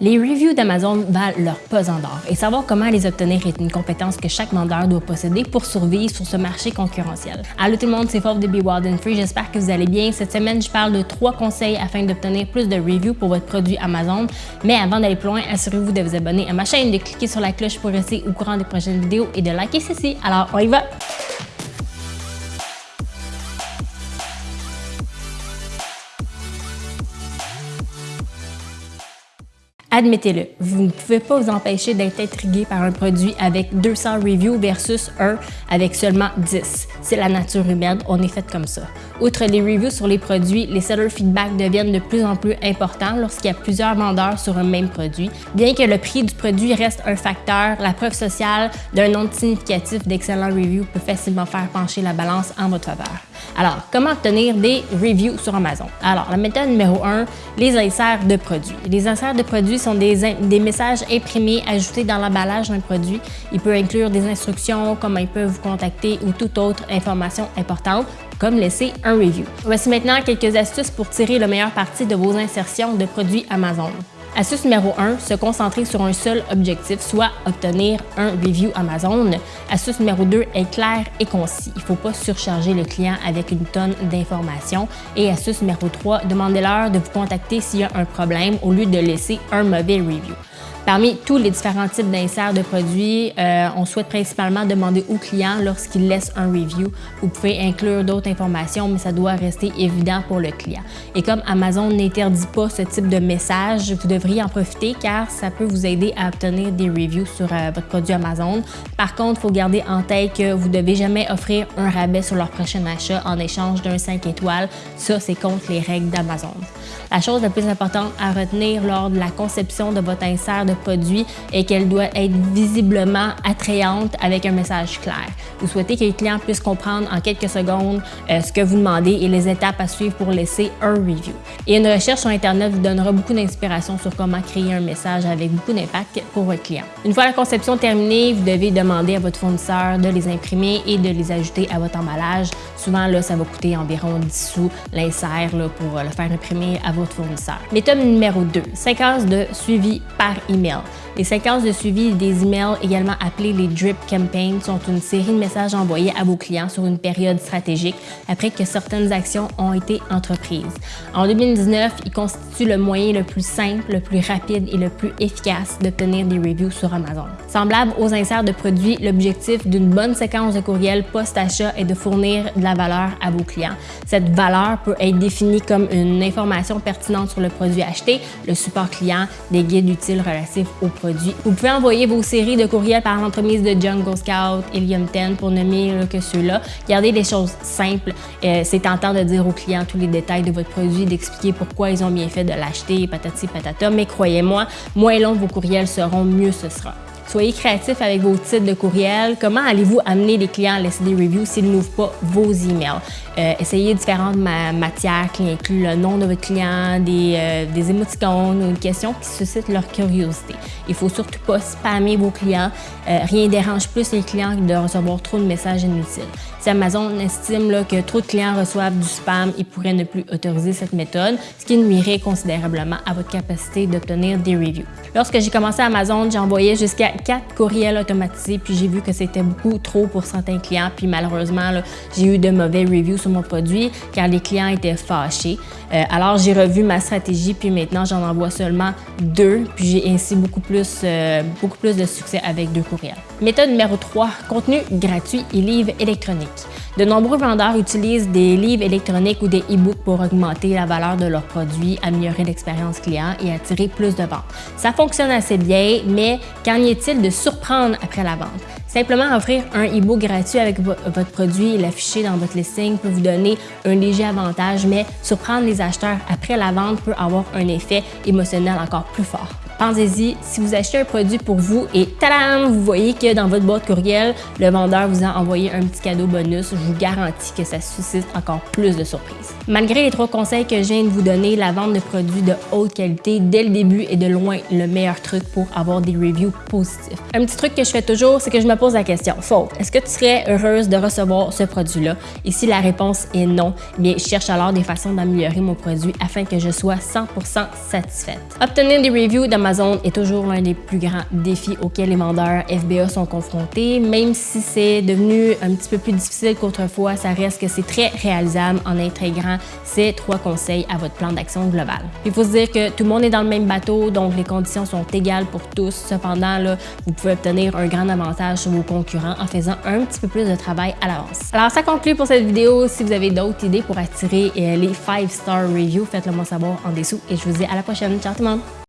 Les reviews d'Amazon valent leur pesant d'or et savoir comment les obtenir est une compétence que chaque vendeur doit posséder pour survivre sur ce marché concurrentiel. Allô tout le monde, c'est Fauve de Be Wild and Free, j'espère que vous allez bien. Cette semaine, je parle de trois conseils afin d'obtenir plus de reviews pour votre produit Amazon. Mais avant d'aller plus loin, assurez-vous de vous abonner à ma chaîne, de cliquer sur la cloche pour rester au courant des prochaines vidéos et de liker ceci. Alors, on y va! Admettez-le, vous ne pouvez pas vous empêcher d'être intrigué par un produit avec 200 reviews versus un avec seulement 10. C'est la nature humaine, on est fait comme ça. Outre les reviews sur les produits, les seller feedback deviennent de plus en plus importants lorsqu'il y a plusieurs vendeurs sur un même produit. Bien que le prix du produit reste un facteur, la preuve sociale d'un nombre significatif d'excellents reviews peut facilement faire pencher la balance en votre faveur. Alors, comment obtenir des reviews sur Amazon? Alors, la méthode numéro 1, les inserts de produits. Les inserts de produits sont des, messages imprimés ajoutés dans l'emballage d'un produit. Il peut inclure des instructions, comment ils peuvent vous contacter ou toute autre information importante comme laisser un review. Voici maintenant quelques astuces pour tirer le meilleur parti de vos insertions de produits Amazon. Astuce numéro 1, se concentrer sur un seul objectif, soit obtenir un review Amazon. Astuce numéro 2, être clair et concis. Il ne faut pas surcharger le client avec une tonne d'informations. Et astuce numéro 3, demandez-leur de vous contacter s'il y a un problème au lieu de laisser un mauvais review. Parmi tous les différents types d'inserts de produits, euh, on souhaite principalement demander au client lorsqu'il laisse un review. Vous pouvez inclure d'autres informations, mais ça doit rester évident pour le client. Et comme Amazon n'interdit pas ce type de message, vous devriez en profiter car ça peut vous aider à obtenir des reviews sur euh, votre produit Amazon. Par contre, il faut garder en tête que vous ne devez jamais offrir un rabais sur leur prochain achat en échange d'un 5 étoiles. Ça, c'est contre les règles d'Amazon. La chose la plus importante à retenir lors de la conception de votre insert de produit et qu'elle doit être visiblement attrayante avec un message clair. Vous souhaitez que les clients puissent comprendre en quelques secondes euh, ce que vous demandez et les étapes à suivre pour laisser un review. Et une recherche sur Internet vous donnera beaucoup d'inspiration sur comment créer un message avec beaucoup d'impact pour votre client. Une fois la conception terminée, vous devez demander à votre fournisseur de les imprimer et de les ajouter à votre emballage. Souvent, là, ça va coûter environ 10 sous l'insert pour le faire imprimer à votre fournisseur. Méthode numéro 2, séquence de suivi par email. Les séquences de suivi des emails, également appelées les drip campaigns, sont une série de messages envoyés à vos clients sur une période stratégique après que certaines actions ont été entreprises. En 2019, ils constituent le moyen le plus simple, le plus rapide et le plus efficace d'obtenir des reviews sur Amazon. Semblable aux inserts de produits, l'objectif d'une bonne séquence de courriel post-achat est de fournir de la valeur à vos clients. Cette valeur peut être définie comme une information pertinente sur le produit acheté, le support client, des guides utiles relatifs au produit. Vous pouvez envoyer vos séries de courriels par l'entremise de Jungle Scout, Helium 10 pour nommer que ceux-là. Gardez des choses simples. Euh, c'est tentant de dire aux clients tous les détails de votre produit, d'expliquer pourquoi ils ont bien fait de l'acheter, patati patata, mais croyez-moi, moins long vos courriels seront, mieux ce sera. Soyez créatif avec vos titres de courriel. Comment allez-vous amener les clients à laisser des reviews s'ils n'ouvrent pas vos emails? Euh, essayez différentes matières qui incluent le nom de votre client, des, euh, des émoticônes ou une question qui suscite leur curiosité. Il faut surtout pas spammer vos clients. Euh, rien dérange plus les clients que de recevoir trop de messages inutiles. Si Amazon estime que trop de clients reçoivent du spam, ils pourraient ne plus autoriser cette méthode, ce qui nuirait considérablement à votre capacité d'obtenir des reviews. Lorsque j'ai commencé Amazon, j'envoyais jusqu'à quatre courriels automatisés, puis j'ai vu que c'était beaucoup trop pour certains clients, puis malheureusement, j'ai eu de mauvais reviews sur mon produit car les clients étaient fâchés. Euh, alors, j'ai revu ma stratégie, puis maintenant, j'en envoie seulement deux, puis j'ai ainsi beaucoup plus, euh, beaucoup plus de succès avec deux courriels. Méthode numéro 3, contenu gratuit et livres électroniques. De nombreux vendeurs utilisent des livres électroniques ou des e-books pour augmenter la valeur de leurs produits, améliorer l'expérience client et attirer plus de ventes. Ça fonctionne assez bien, mais qu'en est-il de surprendre après la vente? Simplement offrir un e-book gratuit avec votre produit et l'afficher dans votre listing peut vous donner un léger avantage, mais surprendre les acheteurs après la vente peut avoir un effet émotionnel encore plus fort. Pensez-y, si vous achetez un produit pour vous et tadam, vous voyez que dans votre boîte courriel, le vendeur vous a envoyé un petit cadeau bonus, je vous garantis que ça suscite encore plus de surprises. Malgré les trois conseils que je viens de vous donner, la vente de produits de haute qualité dès le début est de loin le meilleur truc pour avoir des reviews positifs. Un petit truc que je fais toujours, c'est que je me pose la question, faute, est-ce que tu serais heureuse de recevoir ce produit-là? Et si la réponse est non, bien, je cherche alors des façons d'améliorer mon produit afin que je sois 100% satisfaite. Obtenir des reviews ma Est toujours l'un des plus grands défis auxquels les vendeurs FBA sont confrontés. Même si c'est devenu un petit peu plus difficile qu'autrefois, ça reste que c'est très réalisable en intégrant ces trois conseils à votre plan d'action global. Il faut se dire que tout le monde est dans le même bateau, donc les conditions sont égales pour tous. Cependant, là, vous pouvez obtenir un grand avantage sur vos concurrents en faisant un petit peu plus de travail à l'avance. Alors, ça conclut pour cette vidéo. Si vous avez d'autres idées pour attirer euh, les 5-star reviews, faites-le moi savoir en dessous et je vous dis à la prochaine. Ciao tout le monde!